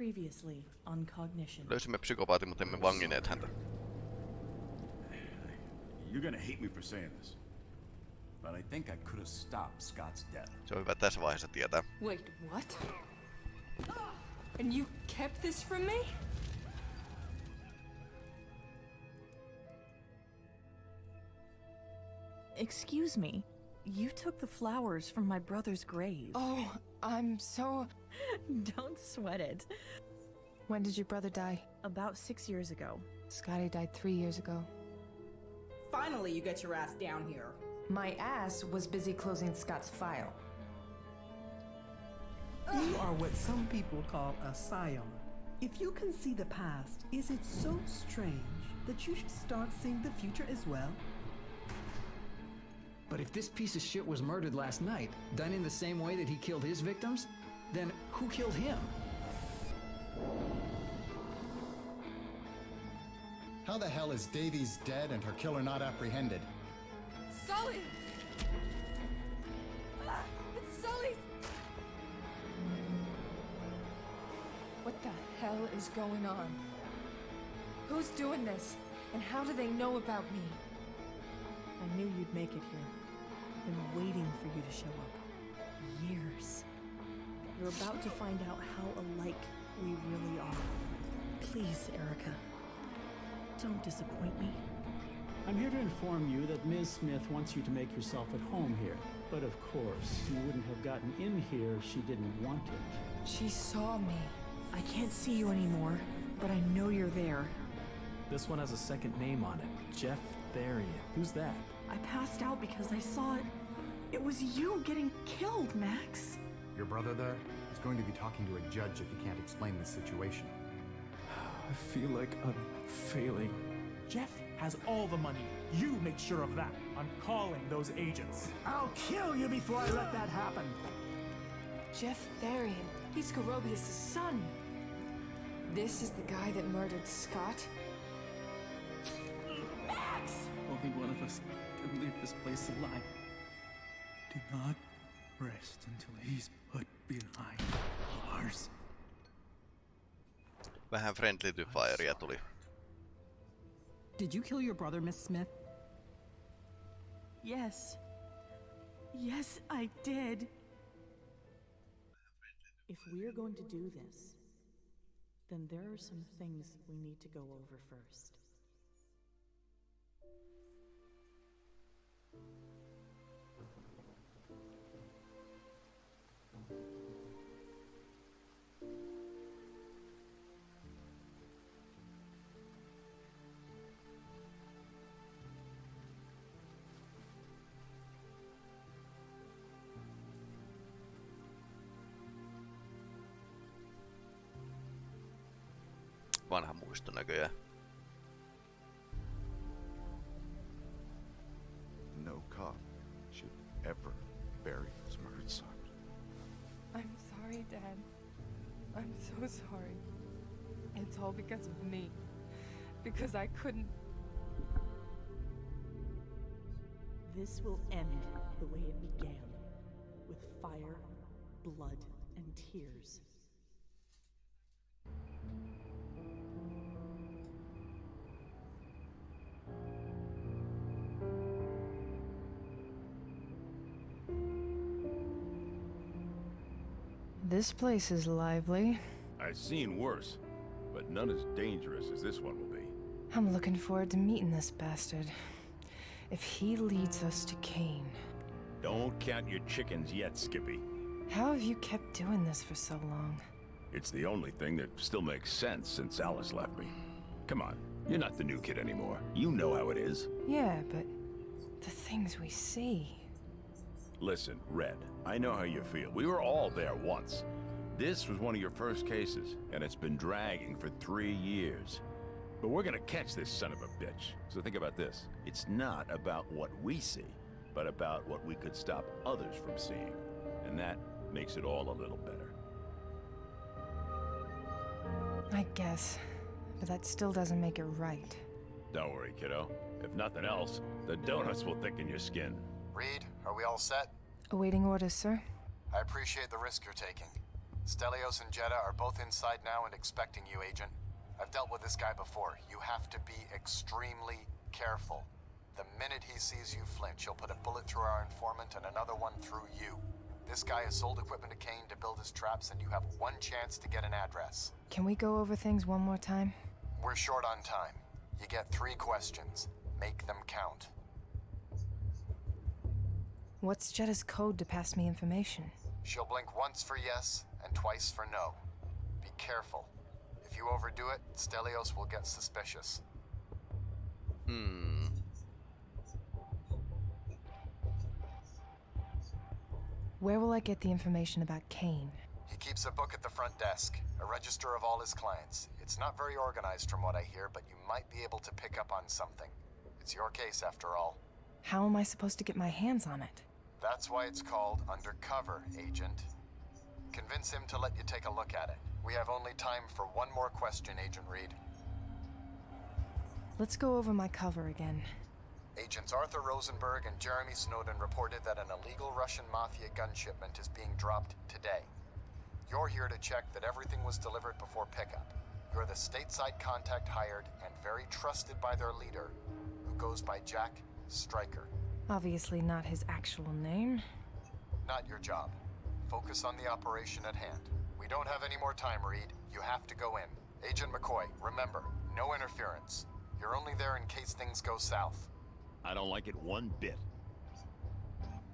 Previously on Cognition. Löysimme psykopaatin, mutta emme vangineet häntä. You're gonna hate me for saying this, but I think I could have stopped Scott's death. Se on hyvä tässä vaiheessa tietää. Wait, what? And you kept this from me? Excuse me. You took the flowers from my brother's grave. Oh, I'm so. Don't sweat it. When did your brother die? About six years ago. Scotty died three years ago. Finally, you get your ass down here. My ass was busy closing Scott's file. You are what some people call a scion. If you can see the past, is it so strange that you should start seeing the future as well? But if this piece of shit was murdered last night, done in the same way that he killed his victims, then who killed him? How the hell is Davies dead and her killer not apprehended? Sully! Ah, it's Sully's! What the hell is going on? Who's doing this? And how do they know about me? I knew you'd make it here. I've Been waiting for you to show up. Years. You're about to find out how alike we really are. Please, Erica. Don't disappoint me. I'm here to inform you that Ms. Smith wants you to make yourself at home here. But of course, you wouldn't have gotten in here if she didn't want it. She saw me. I can't see you anymore, but I know you're there. This one has a second name on it. Jeff Therian. Who's that? I passed out because I saw it. It was you getting killed, Max. Your brother there is going to be talking to a judge if he can't explain this situation. I feel like I'm failing. Jeff has all the money. You make sure of that. I'm calling those agents. I'll kill you before I let that happen. Jeff Therian. He's Carobius' son. This is the guy that murdered Scott? Max! Only one of us can leave this place alive. Do not rest until he's put behind bars. Vähän friendly to firea tuli. Did you kill your brother, Miss Smith? Yes. Yes, I did. If we're going to do this, then there are some things we need to go over first. Vanha muisto näköjään. No cop should ever bury his murdered son. I'm sorry, Dad. I'm so sorry. It's all because of me. Because I couldn't. This will end the way it began with fire, blood, and tears. This place is lively. I've seen worse, but none as dangerous as this one will be. I'm looking forward to meeting this bastard. If he leads us to Cain. Don't count your chickens yet, Skippy. How have you kept doing this for so long? It's the only thing that still makes sense since Alice left me. Come on, you're not the new kid anymore. You know how it is. Yeah, but the things we see. Listen, Red, I know how you feel. We were all there once. This was one of your first cases, and it's been dragging for three years. But we're gonna catch this son of a bitch. So think about this. It's not about what we see, but about what we could stop others from seeing. And that makes it all a little better. I guess. But that still doesn't make it right. Don't worry, kiddo. If nothing else, the donuts will thicken your skin. Reed, are we all set? Awaiting orders, sir. I appreciate the risk you're taking. Stelios and Jetta are both inside now and expecting you, Agent. I've dealt with this guy before. You have to be extremely careful. The minute he sees you flinch, he'll put a bullet through our informant and another one through you. This guy has sold equipment to Cain to build his traps, and you have one chance to get an address. Can we go over things one more time? We're short on time. You get three questions. Make them count. What's Jetta's code to pass me information? She'll blink once for yes and twice for no. Be careful. If you overdo it, Stelios will get suspicious. Hmm. Where will I get the information about Cain? He keeps a book at the front desk, a register of all his clients. It's not very organized from what I hear, but you might be able to pick up on something. It's your case after all. How am I supposed to get my hands on it? That's why it's called Undercover, Agent. Convince him to let you take a look at it. We have only time for one more question, Agent Reed. Let's go over my cover again. Agents Arthur Rosenberg and Jeremy Snowden reported that an illegal Russian mafia gun shipment is being dropped today. You're here to check that everything was delivered before pickup. You're the stateside contact hired and very trusted by their leader, who goes by Jack Stryker. Obviously not his actual name. Not your job. Focus on the operation at hand. We don't have any more time, Reed. You have to go in. Agent McCoy, remember, no interference. You're only there in case things go south. I don't like it one bit.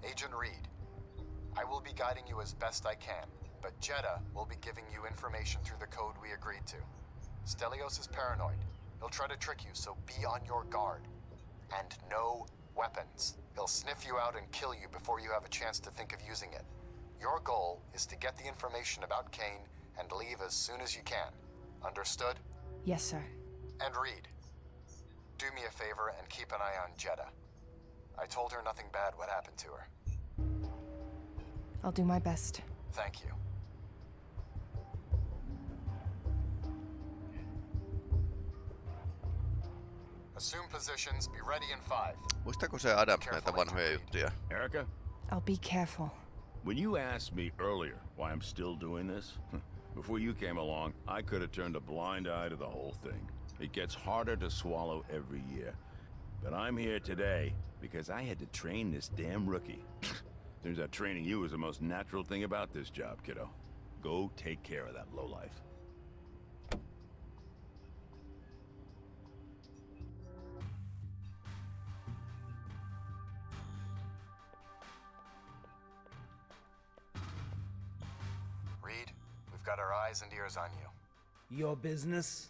Agent Reed, I will be guiding you as best I can, but Jeddah will be giving you information through the code we agreed to. Stelios is paranoid. He'll try to trick you, so be on your guard. And no weapons. He'll sniff you out and kill you before you have a chance to think of using it. Your goal is to get the information about Cain and leave as soon as you can. Understood? Yes, sir. And Reed, do me a favor and keep an eye on Jeddah. I told her nothing bad would happen to her. I'll do my best. Thank you. Assume positions, be ready in five. Muistaako se Adams näitä vanhoja juttuja? Erica? I'll be careful. When you asked me earlier why I'm still doing this, before you came along, I could have turned a blind eye to the whole thing. It gets harder to swallow every year. But I'm here today because I had to train this damn rookie. Turns out training you is the most natural thing about this job, kiddo. Go take care of that lowlife. Got our eyes and ears on you. Your business?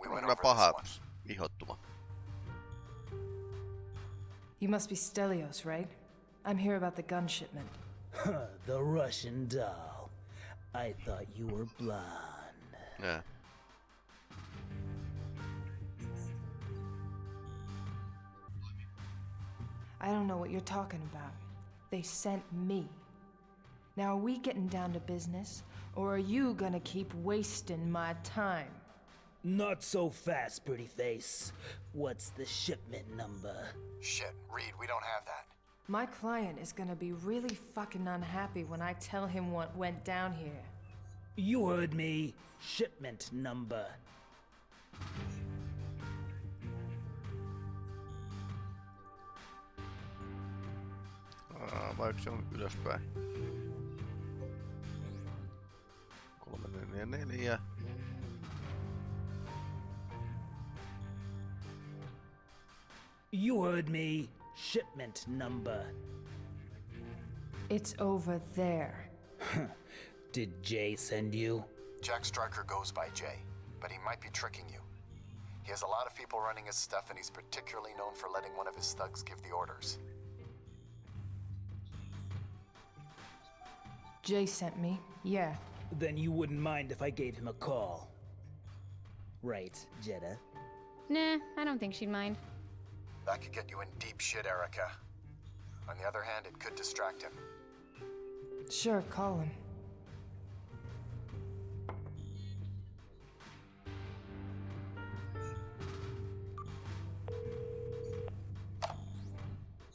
We went over paha this one. You must be Stelios, right? I'm here about the gun shipment. The Russian doll. I thought you were blonde. Yeah. I don't know what you're talking about. They sent me. Now, are we getting down to business, or are you gonna keep wasting my time? Not so fast, pretty face. What's the shipment number? Shit, Reed, we don't have that. My client is gonna be really fucking unhappy when I tell him what went down here. You heard me. Shipment number. Aa, vaikka se on ylöspäin. Neljä, neljä. You heard me. Shipment number. It's over there. Did Jay send you? Jack Stryker goes by Jay, but he might be tricking you. He has a lot of people running his stuff, and he's particularly known for letting one of his thugs give the orders. Jay sent me, yeah. Then you wouldn't mind if I gave him a call. Right, Jeddah? Nah, I don't think she'd mind. That could get you in deep shit, Erica. On the other hand, it could distract him. Sure, call him.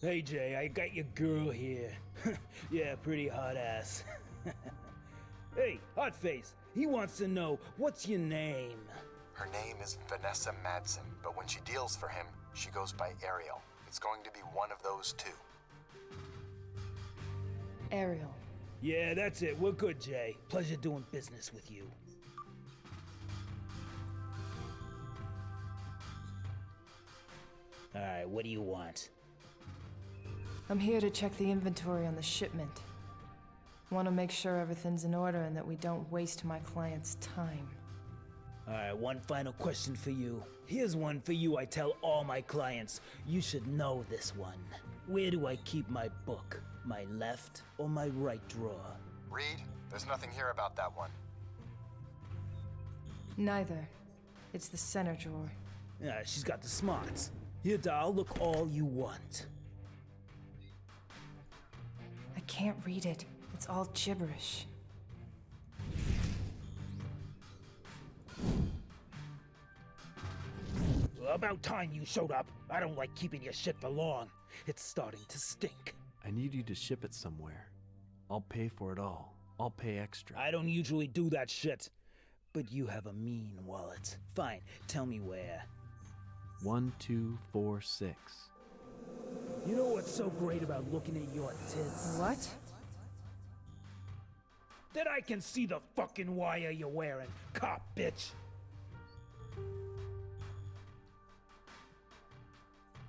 Hey Jay, I got your girl here. yeah, pretty hot ass. Hey, Hotface, he wants to know what's your name? Her name is Vanessa Madsen, but when she deals for him, she goes by Ariel. It's going to be one of those two. Ariel. Yeah, that's it. We're good, Jay. Pleasure doing business with you. Alright, what do you want? I'm here to check the inventory on the shipment. Want to make sure everything's in order and that we don't waste my client's time. Alright, one final question for you. Here's one for you I tell all my clients. You should know this one. Where do I keep my book? My left or my right drawer? Reed, there's nothing here about that one. Neither. It's the center drawer. Yeah, she's got the smarts. Here, doll, look all you want. I can't read it. It's all gibberish. Well, about time you showed up. I don't like keeping your shit for long. It's starting to stink. I need you to ship it somewhere. I'll pay for it all. I'll pay extra. I don't usually do that shit. But you have a mean wallet. Fine, tell me where. One, two, four, six. You know what's so great about looking at your tits? What? That I can see the fucking wire you're wearing, cop bitch.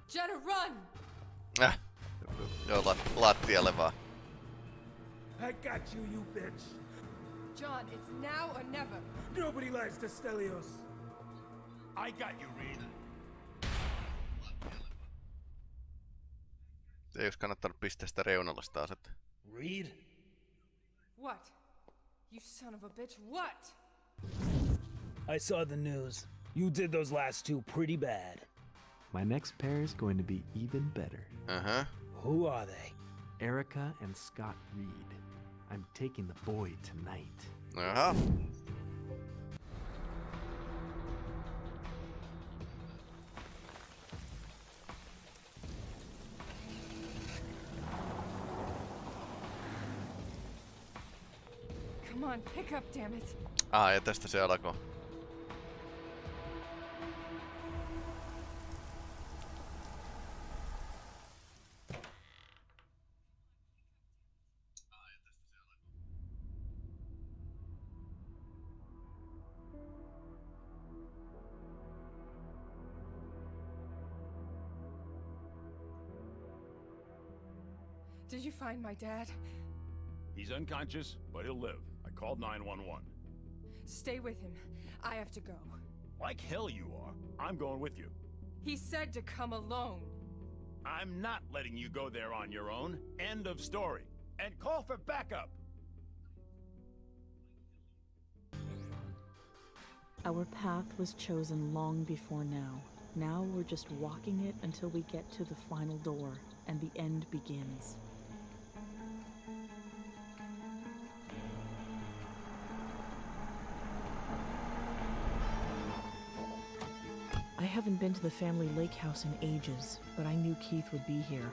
Jenna, run! Ah, äh. Joo, lat, lattialle vaan. I got you, you bitch. John, it's now or never. Nobody lies to Stelios. I got you, Reed. Ei olisi kannattanut pistää sitä reunalla asettaa. Reed? What? You son of a bitch, what? I saw the news. You did those last two pretty bad. My next pair is going to be even better. Uh-huh. Who are they? Erica and Scott Reed. I'm taking the boy tonight. Jaha. Come on, pick up, damn it. Ah, ja tästä se alkoi. Did you find my dad? He's unconscious, but he'll live. I called 911. Stay with him. I have to go. Like hell you are. I'm going with you. He said to come alone. I'm not letting you go there on your own. End of story. And call for backup. Our path was chosen long before now. Now we're just walking it until we get to the final door, and the end begins. Haven't been to the family lake house in ages, but I knew Keith would be here.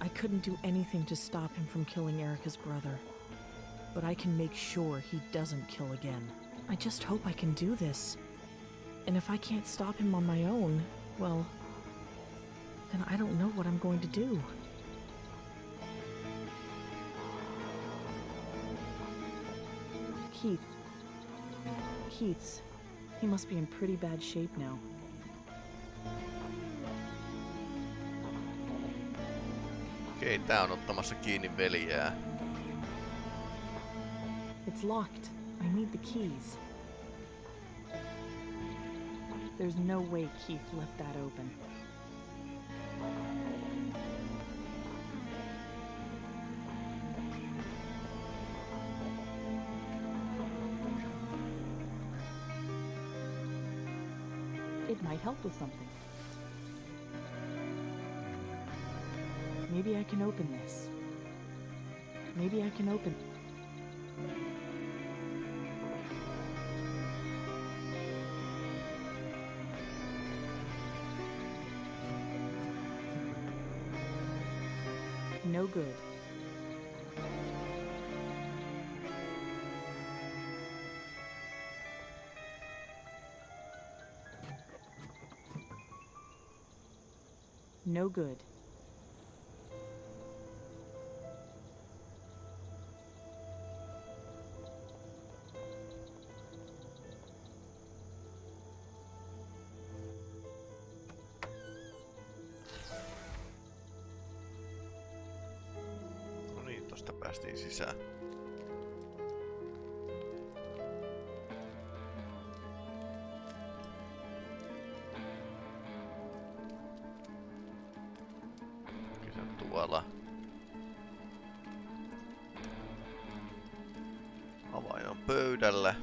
I couldn't do anything to stop him from killing Erica's brother, but I can make sure he doesn't kill again. I just hope I can do this. And if I can't stop him on my own, well, then I don't know what I'm going to do. Keith. Keith's. He must be in pretty bad shape now. Okei, tää on ottamassa kiinni veljää. It's locked. I need the keys. There's no way Keith left that open. Help with something. Maybe I can open this. Maybe I can open. No good. No good. No niin, tosta päästiin sisään. Se on tuolla. Avain on pöydällä.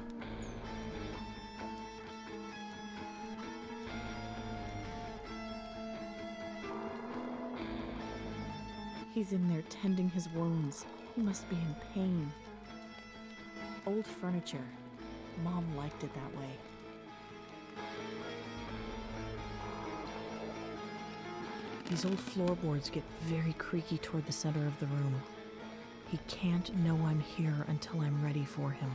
He's in there tending his wounds. He must be in pain. Old furniture. Mom liked it that way. These old floorboards get very creaky toward the center of the room. He can't know I'm here until I'm ready for him.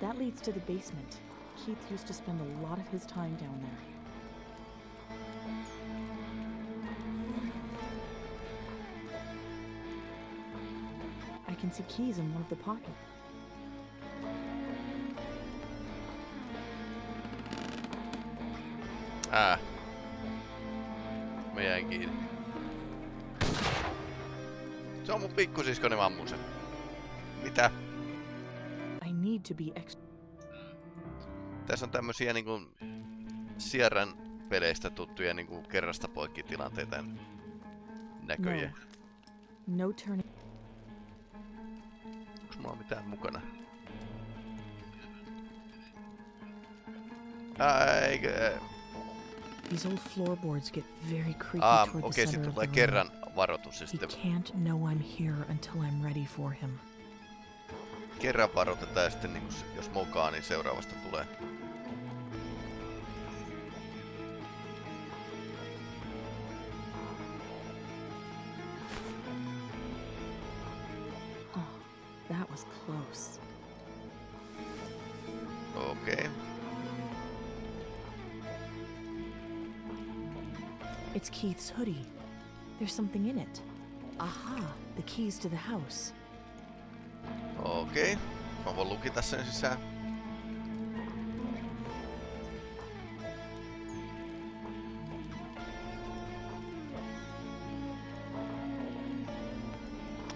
That leads to the basement. Keith used to spend a lot of his time down there. I can see keys in one of the pockets. Pikkusiskoni mammusen. Mitä? I need to be extra. Tässä on tämmösiä niinku Sierran peleistä tuttuja niinku kerrasta poikki tilanteita näköjä. No turning. Onks mulla mitään mukana? Eikö... These old floorboards get very creaky the okei, center sitten tulee kerran room. varoitus ja He can't know I'm here until I'm ready for him. kerran varoitetaan ja sitten niinku, s- jos mokaa, niin seuraavasta tulee. Oh, that was close. Okei. It's Keith's hoodie. There's something in it. Aha, the keys to the house. Okei. Mä voin lukita sen sisään.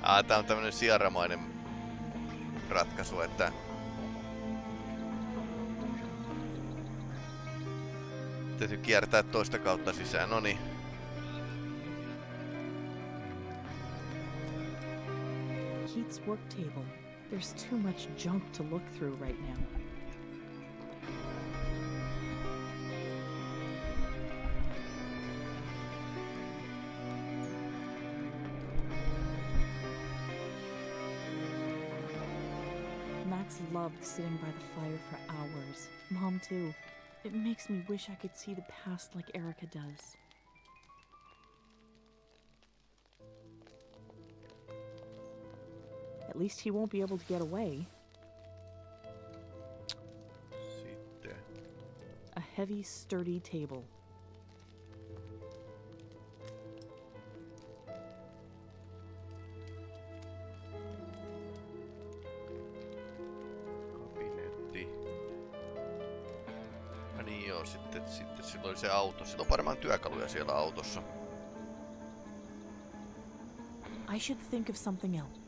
Ah, tää on tämmönen siaramainen ratkaisu, että täytyy kiertää toista kautta sisään. No niin. Keith's work table. There's too much junk to look through right now. Max loved sitting by the fire for hours. Mom, too. It makes me wish I could see the past like Erica does. Least he won't be able to get away. A heavy, sturdy table. Niin joo, sitten, sitten sillä oli se auto. Sillä on varmaan työkaluja siellä autossa. I should think of something else.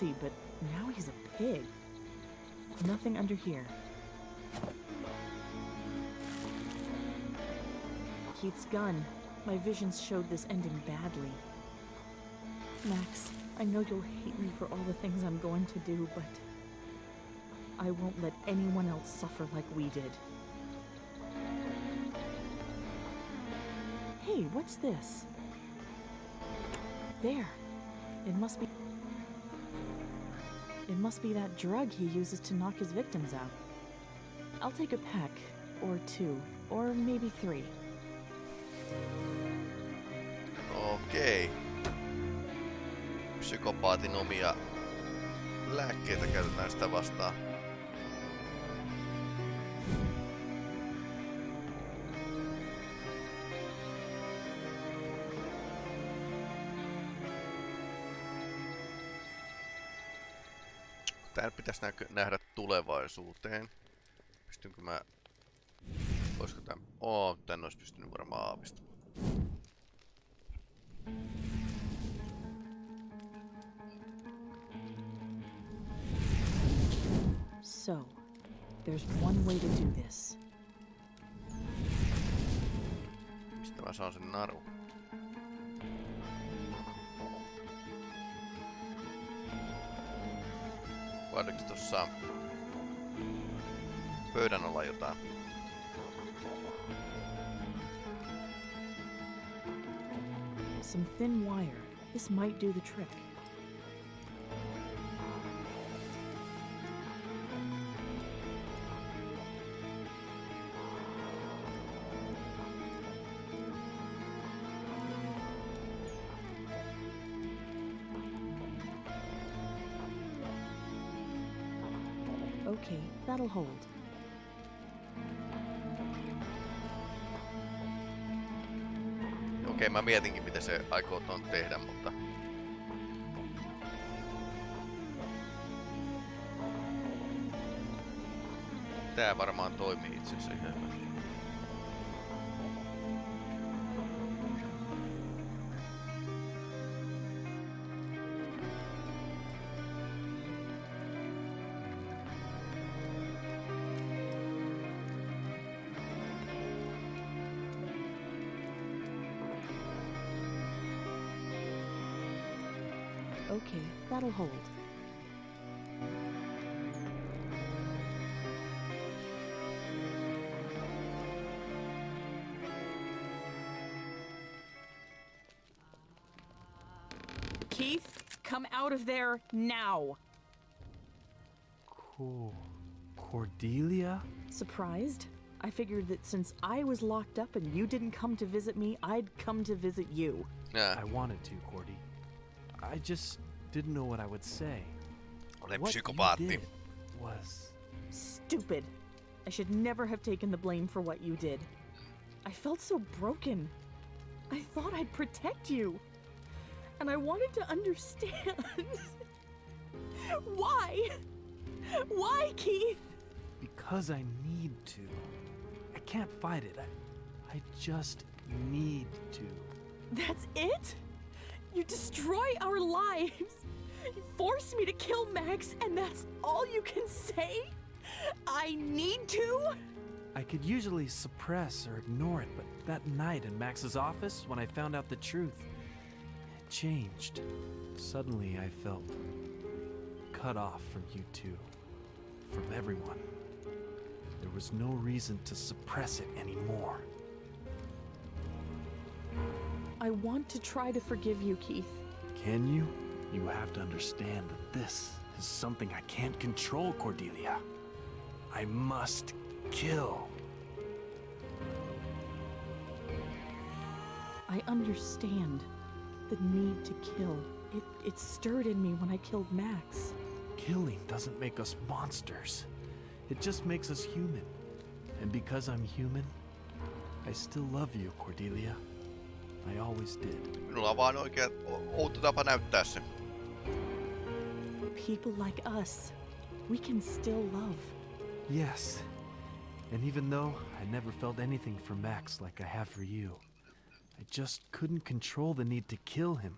But now he's a pig. Nothing under here. Keith's gun. My visions showed this ending badly. Max, I know you'll hate me for all the things I'm going to do, but I won't let anyone else suffer like we did. Hey, what's this? There. It must be. Must be that drug he uses to knock his victims out. I'll take a peck, or two, or maybe three. Okei. Psykopaatin omia lääkkeitä käytetään sitä vastaan. Pitäisi näkö, nähdä tulevaisuuteen. Pystynkö mä... Olisiko tän... Oo, tän olisi pystynyt varmaan aavistamaan. So, there's one way to do this. Mistä mä saan sen naru? Pöydän jotain? Some thin wire. This might do the trick. Hold. Okei, mä mietinkin miten se aikoo ton tehdä, mutta... Tää varmaan toimii itse asiassa ihan hyvin. Out of there now! Cool. Cordelia? Surprised? I figured that since I was locked up and you didn't come to visit me, I'd come to visit you. I wanted to, Cordy. I just didn't know what I would say. Olen What you did was Stupid. I should never have taken the blame for what you did. I felt so broken. I thought I'd protect you. And I wanted to understand. Why? Why, Keith? because I need to. I can't fight it. I, I just need to. That's it? You destroy our lives. You force me to kill Max, and that's all you can say? I need to? I could usually suppress or ignore it, but that night in Max's office, when I found out the truth, changed. Suddenly, I felt cut off from you two, from everyone. There was no reason to suppress it anymore. I want to try to forgive you, Keith. Can you? You have to understand that this is something I can't control, Cordelia. I must kill. I understand the need to kill. It, it stirred in me when I killed Max. Killing doesn't make us monsters. It just makes us human. And because I'm human, I still love you, Cordelia. I always did. Minulla on vaan oikea outo tapa näyttää se. People like us, we can still love. Yes. And even though I never felt anything for Max like I have for you, I just couldn't control the need to kill him,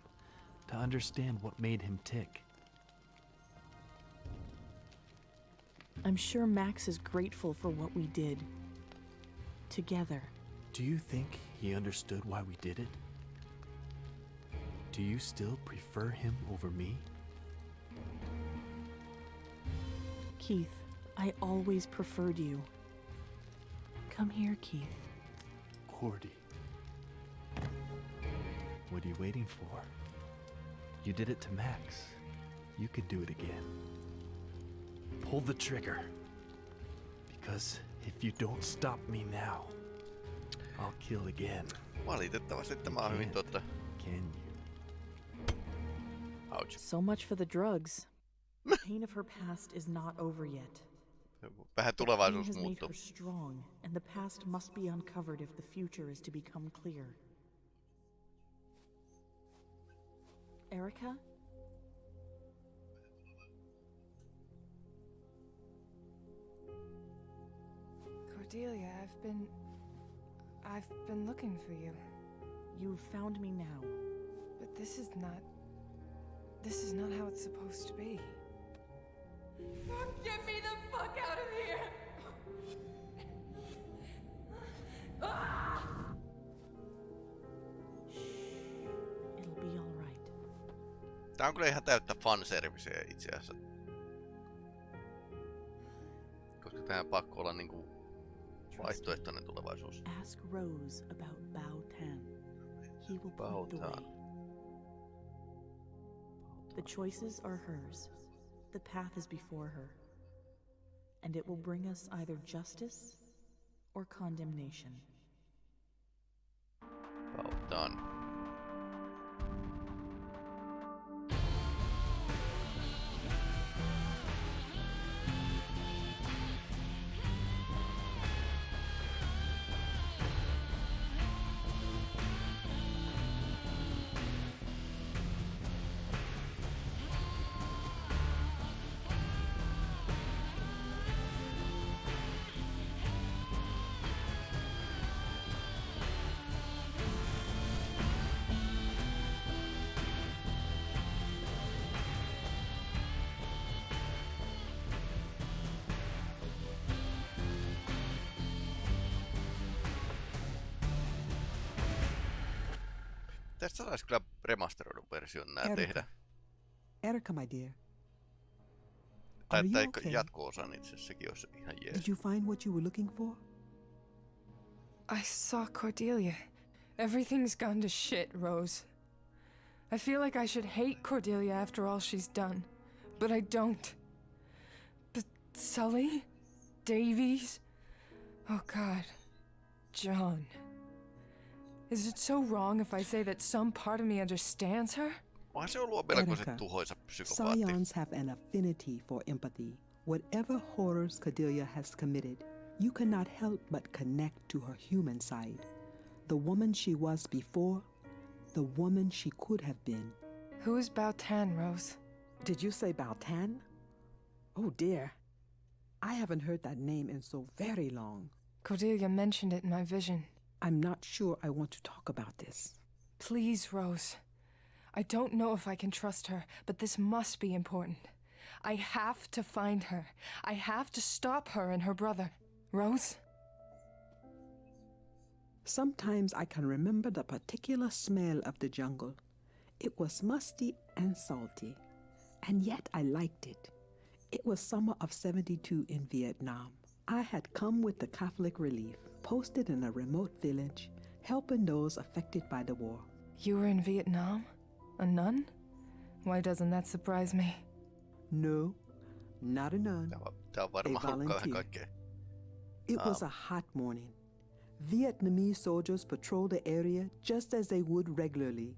to understand what made him tick. I'm sure Max is grateful for what we did. Together. Do you think he understood why we did it? Do you still prefer him over me? Keith, I always preferred you. Come here, Keith. Cordy. What are you waiting for? You did it to Max. You can do it again. Pull the trigger. Because if you don't stop me now, I'll kill again. Valitettavasti tämä on hyvin totta. Can you? Ouch. So much for the drugs. the pain of her past is not over yet. Vähän pain tulevaisuus has made muuttuu. her strong, and the past must be uncovered if the future is to become clear. Erica? Cordelia, I've been. I've been looking for you. You've found me now. But this is not. This is not how it's supposed to be. Get me the fuck out of here! It'll ah! Tää on kyllä ihan täyttä fanserviceä itse asiassa. Koska tähän pakko olla niinku vaihtoehtoinen tulevaisuus. Ask Rose about Bao Tan. He will Bao the way. The choices are hers. The path is before her. And it will bring us either justice or condemnation. About done. Tästä saisi kyllä remasteroidun version nää Erika. tehdä. Erica, my dear. Tai, Are you tai okay? jatko-osan itse sekin olisi ihan jees. Did you find what you were looking for? I saw Cordelia. Everything's gone to shit, Rose. I feel like I should hate Cordelia after all she's done, but I don't. But Sully? Davies? Oh god. John. Is it so wrong if I say that some part of me understands her? Onhan se ollut melkoisen Erica, tuhoisa psykopaatti. Scions have an affinity for empathy. Whatever horrors Cordelia has committed, you cannot help but connect to her human side. The woman she was before, the woman she could have been. Who is Bautan, Rose? Did you say Baltan? Oh dear. I haven't heard that name in so very long. Cordelia mentioned it in my vision. I'm not sure I want to talk about this. Please, Rose. I don't know if I can trust her, but this must be important. I have to find her. I have to stop her and her brother. Rose? Sometimes I can remember the particular smell of the jungle. It was musty and salty, and yet I liked it. It was summer of 72 in Vietnam. I had come with the Catholic Relief, posted in a remote village, helping those affected by the war. You were in Vietnam? A nun? Why doesn't that surprise me? No, not a nun. A volunteer. It was Ah. a hot morning. Vietnamese soldiers patrolled the area just as they would regularly.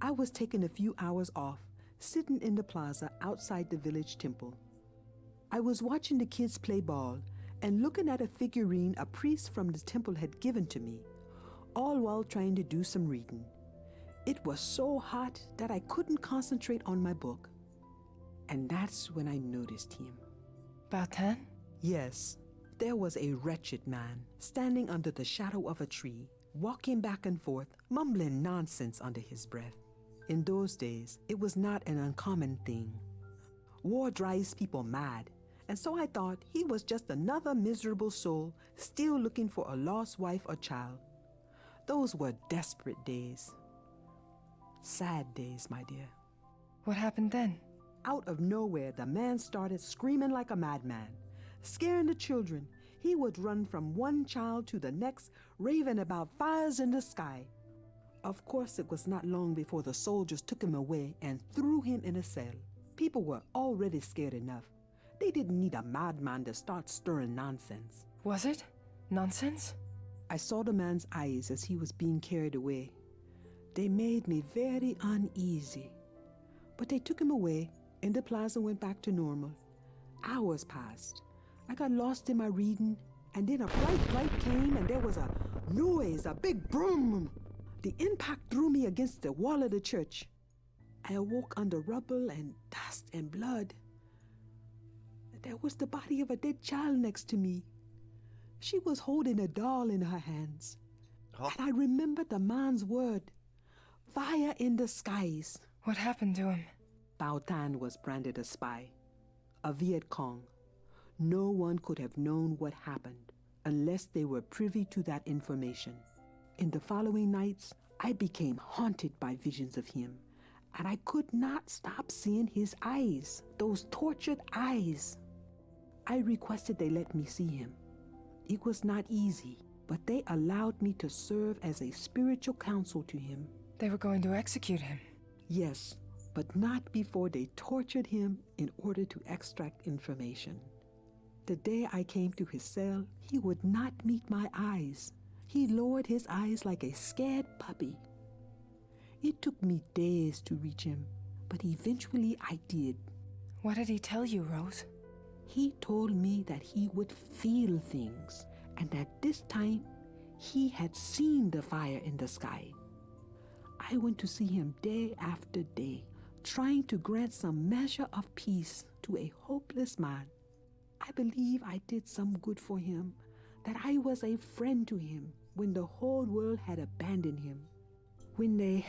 I was taking a few hours off, sitting in the plaza outside the village temple. I was watching the kids play ball and looking at a figurine a priest from the temple had given to me, all while trying to do some reading. It was so hot that I couldn't concentrate on my book. And that's when I noticed him. Bautan? Yes, there was a wretched man standing under the shadow of a tree, walking back and forth, mumbling nonsense under his breath. In those days, it was not an uncommon thing. War drives people mad, and so I thought he was just another miserable soul still looking for a lost wife or child. Those were desperate days. Sad days, my dear. What happened then? Out of nowhere, the man started screaming like a madman, scaring the children. He would run from one child to the next, raving about fires in the sky. Of course, it was not long before the soldiers took him away and threw him in a cell. People were already scared enough. They didn't need a madman to start stirring nonsense. Was it? Nonsense? I saw the man's eyes as he was being carried away. They made me very uneasy. But they took him away, and the plaza went back to normal. Hours passed. I got lost in my reading, and then a bright light came, and there was a noise, a big boom. The impact threw me against the wall of the church. I awoke under rubble and dust and blood. There was the body of a dead child next to me. She was holding a doll in her hands. Huh? And I remembered the man's word fire in the skies. What happened to him? Bao Tan was branded a spy, a Viet Cong. No one could have known what happened unless they were privy to that information. In the following nights, I became haunted by visions of him, and I could not stop seeing his eyes, those tortured eyes. I requested they let me see him. It was not easy, but they allowed me to serve as a spiritual counsel to him. They were going to execute him. Yes, but not before they tortured him in order to extract information. The day I came to his cell, he would not meet my eyes. He lowered his eyes like a scared puppy. It took me days to reach him, but eventually I did. What did he tell you, Rose? He told me that he would feel things, and that this time he had seen the fire in the sky. I went to see him day after day, trying to grant some measure of peace to a hopeless man. I believe I did some good for him, that I was a friend to him when the whole world had abandoned him. When they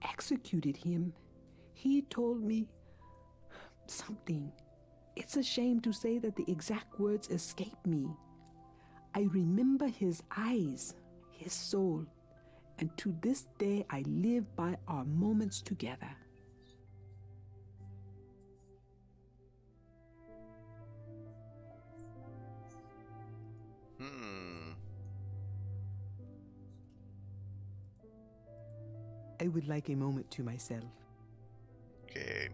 executed him, he told me something. It's a shame to say that the exact words escape me. I remember his eyes, his soul, and to this day I live by our moments together. Hmm. I would like a moment to myself. Okay.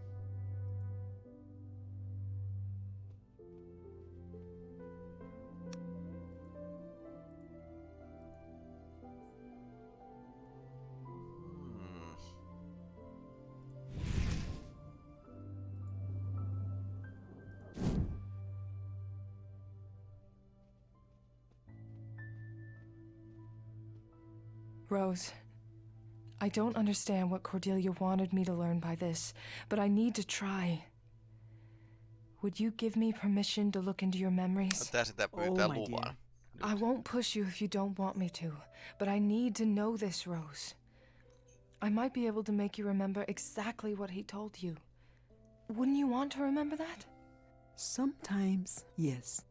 Rose, I don't understand what Cordelia wanted me to learn by this, but I need to try. Would you give me permission to look into your memories? Tää sitä pyytää luvan. I won't push you if you don't want me to, but I need to know this, Rose. I might be able to make you remember exactly what he told you. Wouldn't you want to remember that? Sometimes, yes.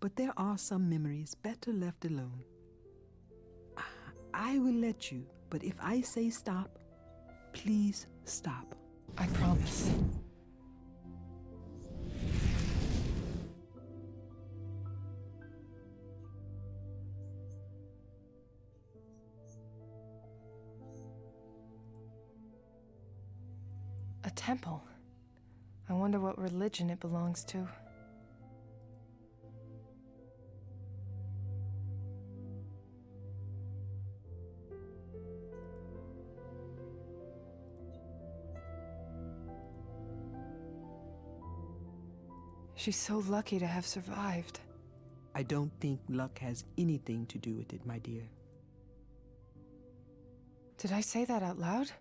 But there are some memories better left alone. I will let you, but if I say stop, please stop. I promise. A temple. I wonder what religion it belongs to. She's so lucky to have survived. I don't think luck has anything to do with it, my dear. Did I say that out loud?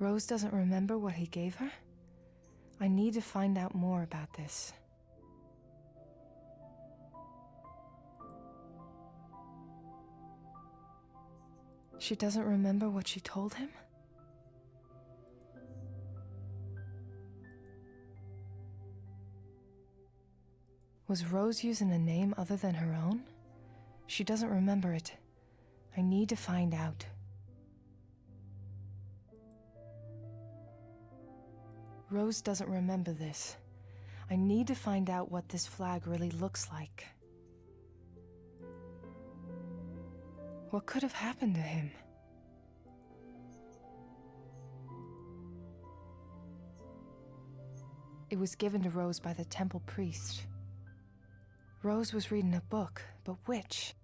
Rose doesn't remember what he gave her? I need to find out more about this. She doesn't remember what she told him? Was Rose using a name other than her own? She doesn't remember it. I need to find out. Rose doesn't remember this. I need to find out what this flag really looks like. What could have happened to him? It was given to Rose by the temple priest. Rose was reading a book, but which?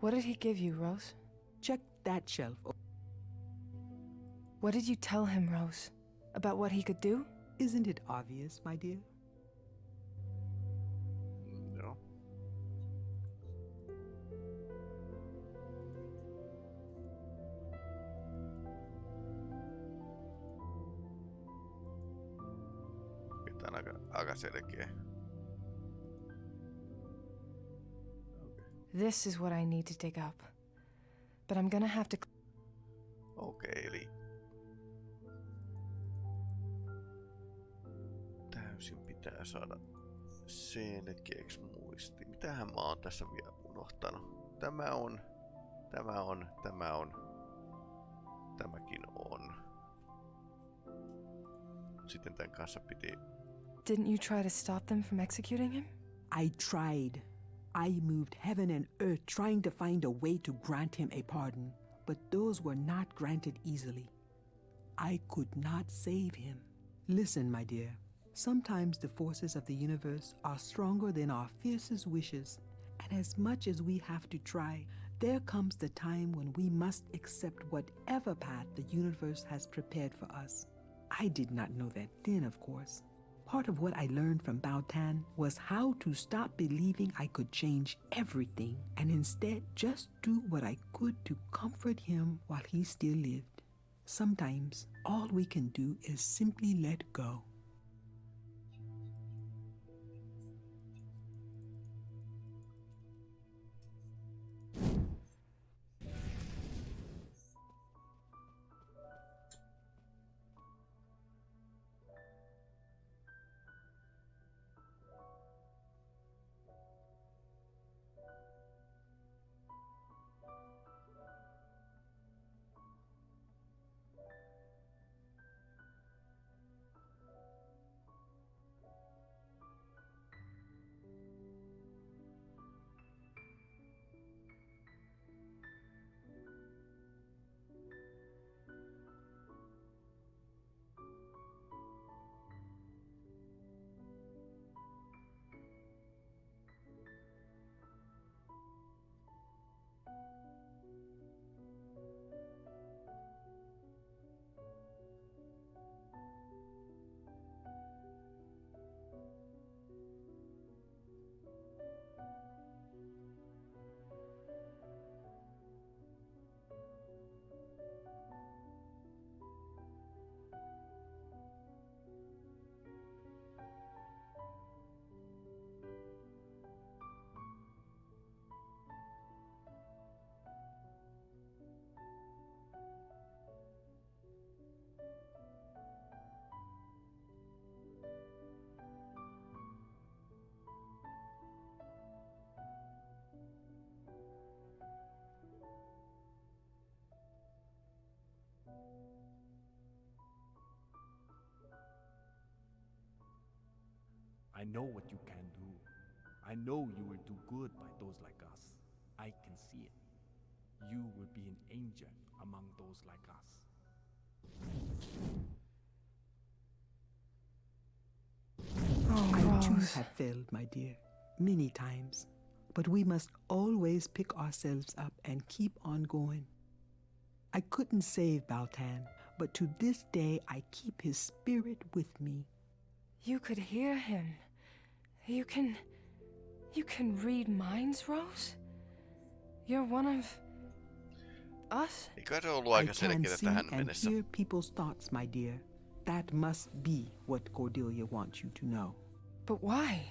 What did he give you, Rose? Check that shelf. What did you tell him, Rose? About what he could do? Isn't it obvious, my dear? Aika selkeä. This is what I need to dig up. But I'm gonna have to. Okei, okay, eli täysin pitää saada selkeäksi muisti. Mitähän mä oon tässä vielä unohtanut? Tämä on, tämä on, tämä on, tämäkin on. Sitten tämän kanssa piti... Didn't you try to stop them from executing him? I tried. I moved heaven and earth trying to find a way to grant him a pardon, but those were not granted easily. I could not save him. Listen, my dear. Sometimes the forces of the universe are stronger than our fiercest wishes, and as much as we have to try, there comes the time when we must accept whatever path the universe has prepared for us. I did not know that then, of course. Part of what I learned from Bao Tan was how to stop believing I could change everything and instead just do what I could to comfort him while he still lived. Sometimes all we can do is simply let go. Know what you can do. I know you will do good by those like us. I can see it. You will be an angel among those like us. Oh, I too have failed, my dear, many times. But we must always pick ourselves up and keep on going. I couldn't save Baltan, but to this day I keep his spirit with me. You could hear him. You can. You can read minds, Rose? You're one of. us? Eikö se ollut I can see and hear people's thoughts, my dear. That must be what Cordelia wants you to know. But why?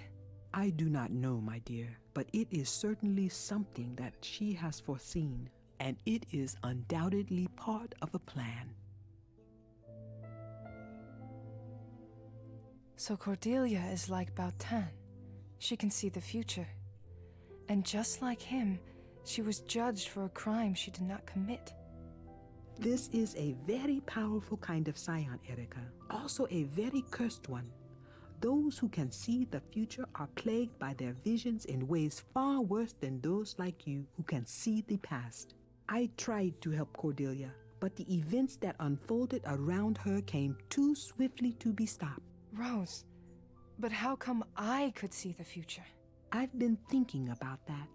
I do not know, my dear, but it is certainly something that she has foreseen, and it is undoubtedly part of a plan. So Cordelia is like Baltan. She can see the future. And just like him, she was judged for a crime she did not commit. This is a very powerful kind of scion, Erica. Also a very cursed one. Those who can see the future are plagued by their visions in ways far worse than those like you who can see the past. I tried to help Cordelia, but the events that unfolded around her came too swiftly to be stopped. Rose, but how come I could see the future? I've been thinking about that.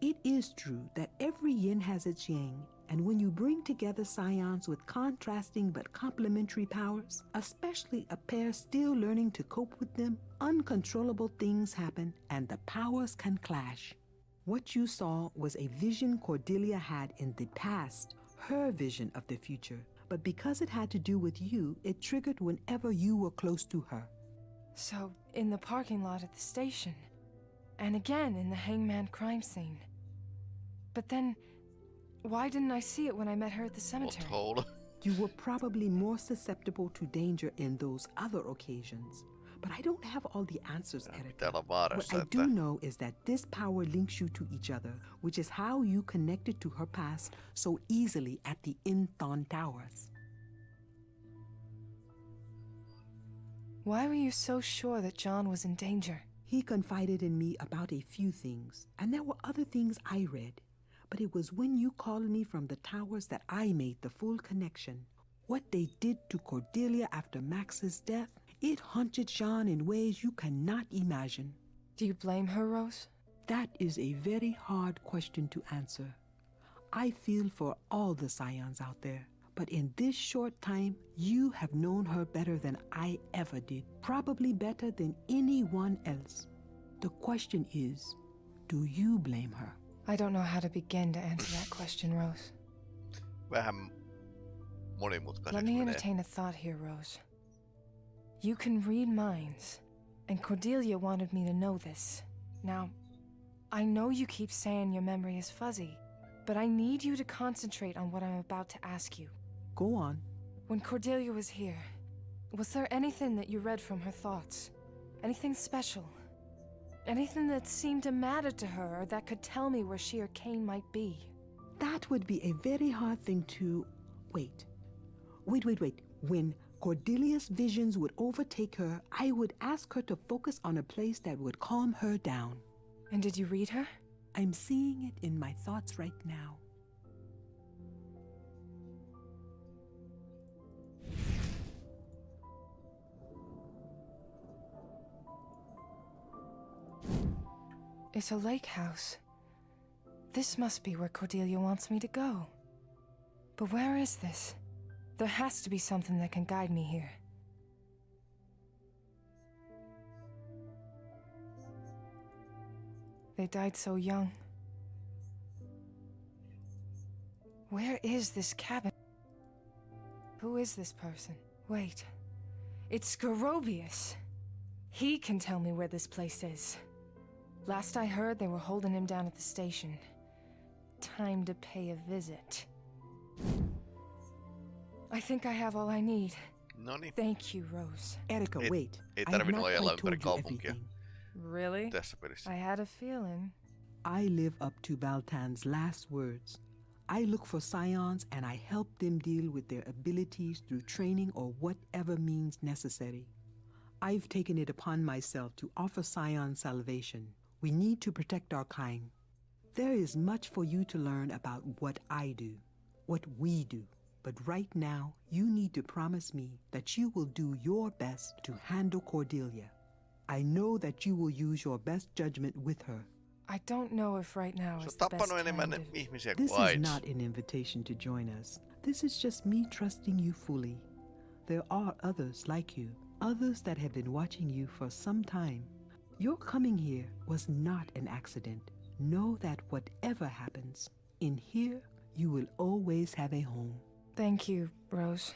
It is true that every yin has its yang, and when you bring together scions with contrasting but complementary powers, especially a pair still learning to cope with them, uncontrollable things happen and the powers can clash. What you saw was a vision Cordelia had in the past, her vision of the future. But because it had to do with you, it triggered whenever you were close to her. So, in the parking lot at the station, and again in the hangman crime scene. But then, why didn't I see it when I met her at the cemetery? you were probably more susceptible to danger in those other occasions. But I don't have all the answers, Erica. What I do know is that this power links you to each other, which is how you connected to her past so easily at the Inthon Towers. Why were you so sure that John was in danger? He confided in me about a few things, and there were other things I read. But it was when you called me from the towers that I made the full connection. What they did to Cordelia after Max's death, it haunted Jean in ways you cannot imagine. Do you blame her, Rose? That is a very hard question to answer. I feel for all the scions out there, but in this short time, you have known her better than I ever did, probably better than anyone else. The question is, do you blame her? I don't know how to begin to answer that question, Rose. Vähän monimutkaiseksi Let me entertain a thought here, Rose. You can read minds, and Cordelia wanted me to know this. Now, I know you keep saying your memory is fuzzy, but I need you to concentrate on what I'm about to ask you. Go on. When Cordelia was here, was there anything that you read from her thoughts? Anything special? Anything that seemed to matter to her or that could tell me where she or Cain might be? That would be a very hard thing to. Wait. Wait, wait, wait. When Cordelia's visions would overtake her, I would ask her to focus on a place that would calm her down. And did you read her? I'm seeing it in my thoughts right now. It's a lake house. This must be where Cordelia wants me to go. But where is this? There has to be something that can guide me here. They died so young. Where is this cabin? Who is this person? Wait. It's Scorobius. He can tell me where this place is. Last I heard, they were holding him down at the station. Time to pay a visit. I think I have all I need. Noni. Thank you, Rose. Erica, Ei- wait. ei I have tarvinnut not ojella quite ympäri told you kaupunkia. everything. Really? Tässä pelissä. I had a feeling. I live up to Baltan's last words. I look for scions and I help them deal with their abilities through training or whatever means necessary. I've taken it upon myself to offer scion salvation. We need to protect our kind. There is much for you to learn about what I do, what we do. But right now, you need to promise me that you will do your best to handle Cordelia. I know that you will use your best judgment with her. I don't know if right now is the best tappanut enemmän time to... ihmisiä This kuin is not an invitation to join us. This is just me trusting you fully. There are others like you, others that have been watching you for some time. Your coming here was not an accident. Know that whatever happens, in here you will always have a home. Thank you, Rose.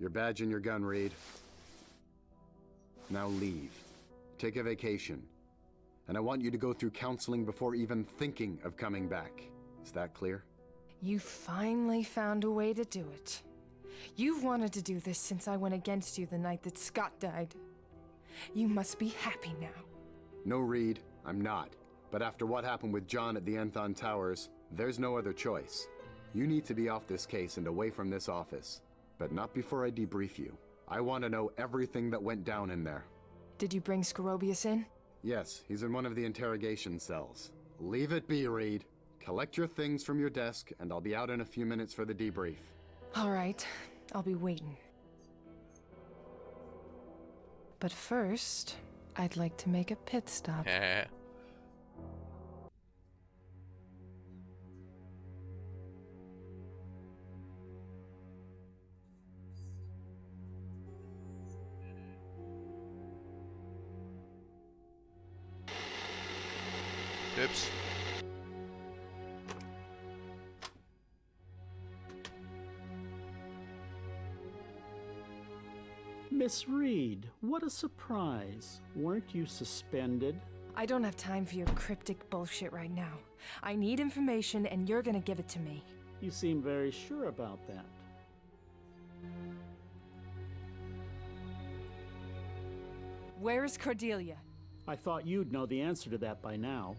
Your badge and your gun, Reed. Now leave. Take a vacation. And I want you to go through counseling before even thinking of coming back. Is that clear? You finally found a way to do it. You've wanted to do this since I went against you the night that Scott died. You must be happy now. No, Reed, I'm not. But after what happened with John at the Enthon Towers, there's no other choice. You need to be off this case and away from this office. But not before I debrief you. I want to know everything that went down in there. Did you bring Scorobius in? Yes, he's in one of the interrogation cells. Leave it be, Reed. Collect your things from your desk, and I'll be out in a few minutes for the debrief. All right, I'll be waiting. But first, I'd like to make a pit stop. Oops. Miss Reed, what a surprise. Weren't you suspended? I don't have time for your cryptic bullshit right now. I need information, and you're gonna give it to me. You seem very sure about that. Where is Cordelia? I thought you'd know the answer to that by now.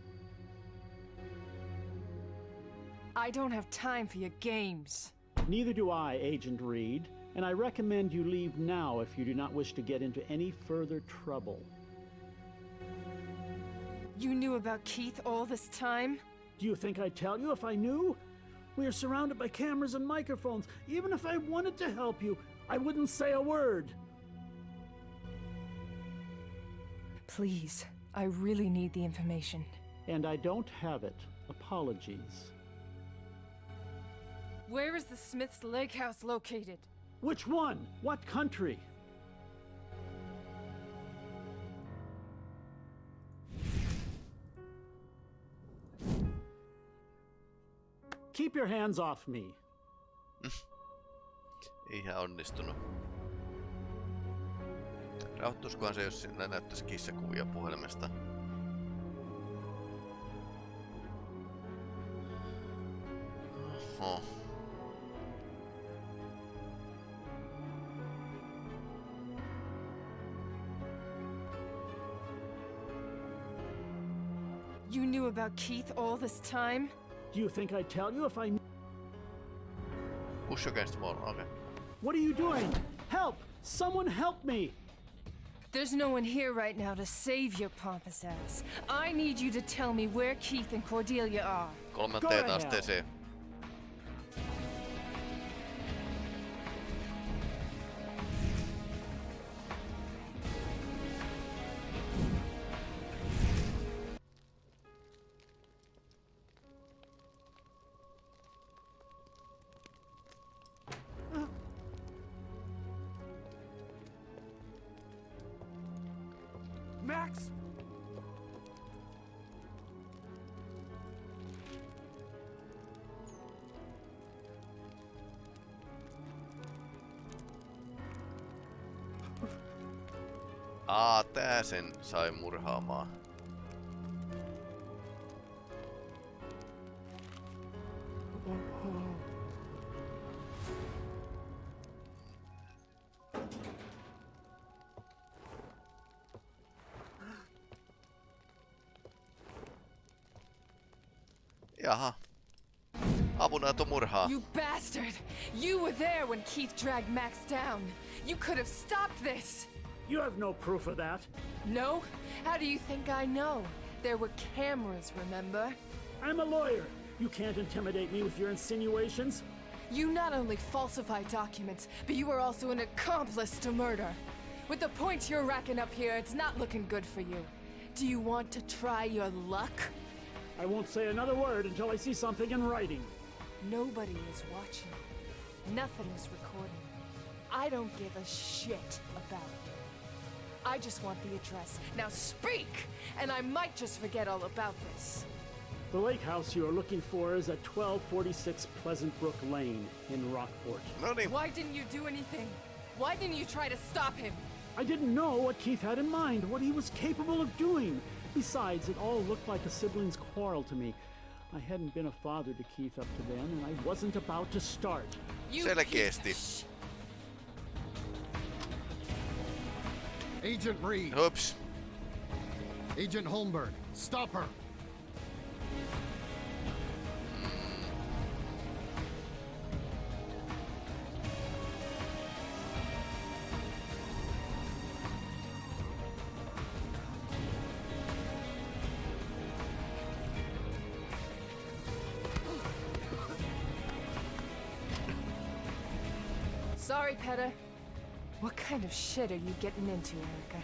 I don't have time for your games. Neither do I, Agent Reed, and I recommend you leave now if you do not wish to get into any further trouble. You knew about Keith all this time? Do you think I'd tell you if I knew? We are surrounded by cameras and microphones. Even if I wanted to help you, I wouldn't say a word. Please, I really need the information. And I don't have it. Apologies. Where is the Smith's Lake House located? Which one? What country? Keep your hands off me. Ihan onnistunut. Rauhoittuisikohan se, jos sinne näyttäisi kissakuvia puhelimesta? Oho. You knew about Keith all this time? Do you think I'd tell you if I knew? Push against wall, okay. What are you doing? Help! Someone help me! There's no one here right now to save your pompous ass. I need you to tell me where Keith and Cordelia are. Kolmanteen asteeseen. Sai murhaamaan. You bastard! You were there when Keith dragged Max down. You could have stopped this. You have no proof of that. No? How do you think I know? There were cameras, remember? I'm a lawyer. You can't intimidate me with your insinuations. You not only falsify documents, but you are also an accomplice to murder. With the points you're racking up here, it's not looking good for you. Do you want to try your luck? I won't say another word until I see something in writing. Nobody is watching. Nothing is recording. I don't give a shit about. I just want the address. Now speak, and I might just forget all about this. The lake house you are looking for is at 1246 Pleasant Brook Lane in Rockport. Why didn't you do anything? Why didn't you try to stop him? I didn't know what Keith had in mind, what he was capable of doing. Besides, it all looked like a sibling's quarrel to me. I hadn't been a father to Keith up to then, and I wasn't about to start. You Selkeästi. piece Agent Reed. Oops. Agent Holmberg, stop her. Sorry, Peta. What kind of shit are you getting into, Erica?